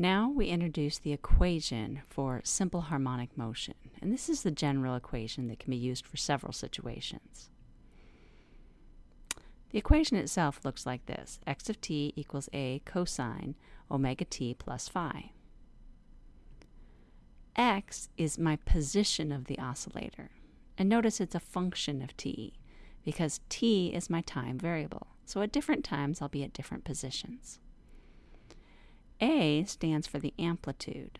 Now we introduce the equation for simple harmonic motion, and this is the general equation that can be used for several situations. The equation itself looks like this. x of t equals a cosine omega t plus phi. x is my position of the oscillator. And notice it's a function of t, because t is my time variable. So at different times, I'll be at different positions. A stands for the amplitude.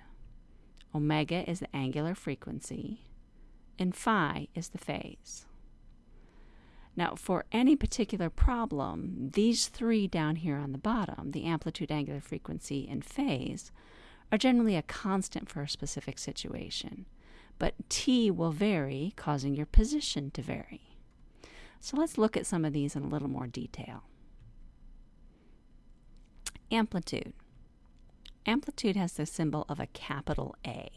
Omega is the angular frequency, and phi is the phase. Now, for any particular problem, these three down here on the bottom, the amplitude, angular frequency, and phase, are generally a constant for a specific situation. But t will vary, causing your position to vary. So let's look at some of these in a little more detail. Amplitude. Amplitude has the symbol of a capital A.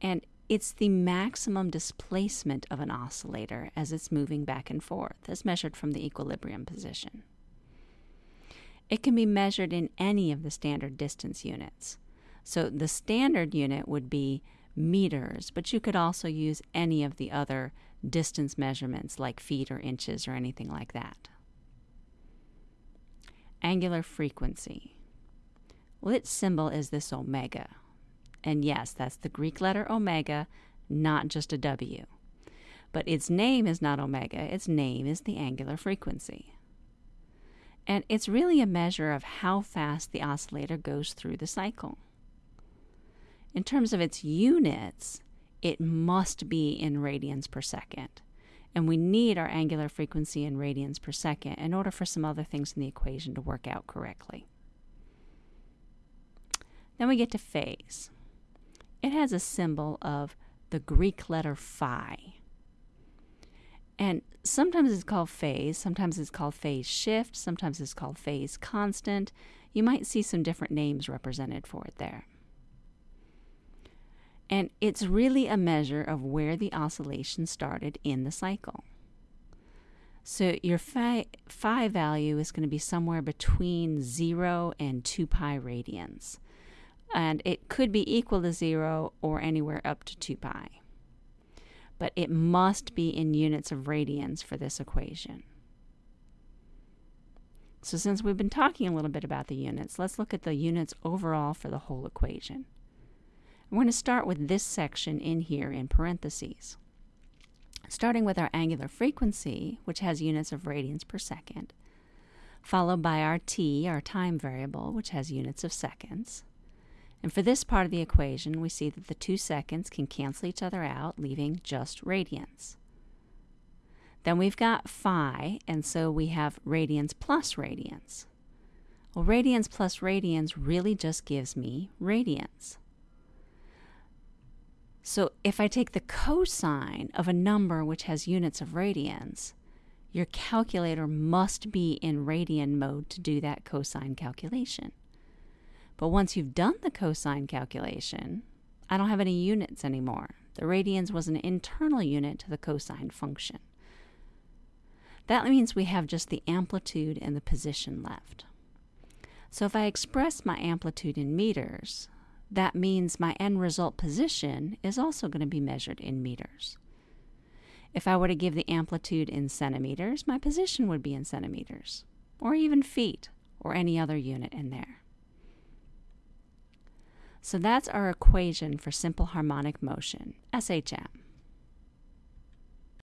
And it's the maximum displacement of an oscillator as it's moving back and forth, as measured from the equilibrium position. It can be measured in any of the standard distance units. So the standard unit would be meters, but you could also use any of the other distance measurements like feet or inches or anything like that. Angular frequency. Well, its symbol is this omega. And yes, that's the Greek letter omega, not just a W. But its name is not omega, its name is the angular frequency. And it's really a measure of how fast the oscillator goes through the cycle. In terms of its units, it must be in radians per second. And we need our angular frequency in radians per second in order for some other things in the equation to work out correctly. Then we get to phase. It has a symbol of the Greek letter phi. And sometimes it's called phase, sometimes it's called phase shift, sometimes it's called phase constant. You might see some different names represented for it there. And it's really a measure of where the oscillation started in the cycle. So your phi, phi value is going to be somewhere between 0 and 2 pi radians and it could be equal to 0 or anywhere up to 2 pi. But it must be in units of radians for this equation. So since we've been talking a little bit about the units, let's look at the units overall for the whole equation. We're going to start with this section in here in parentheses. Starting with our angular frequency, which has units of radians per second, followed by our t, our time variable, which has units of seconds, and for this part of the equation, we see that the two seconds can cancel each other out, leaving just radians. Then we've got phi, and so we have radians plus radians. Well, radians plus radians really just gives me radians. So if I take the cosine of a number which has units of radians, your calculator must be in radian mode to do that cosine calculation. But once you've done the cosine calculation, I don't have any units anymore. The radians was an internal unit to the cosine function. That means we have just the amplitude and the position left. So if I express my amplitude in meters, that means my end result position is also going to be measured in meters. If I were to give the amplitude in centimeters, my position would be in centimeters, or even feet, or any other unit in there. So that's our equation for simple harmonic motion, SHM.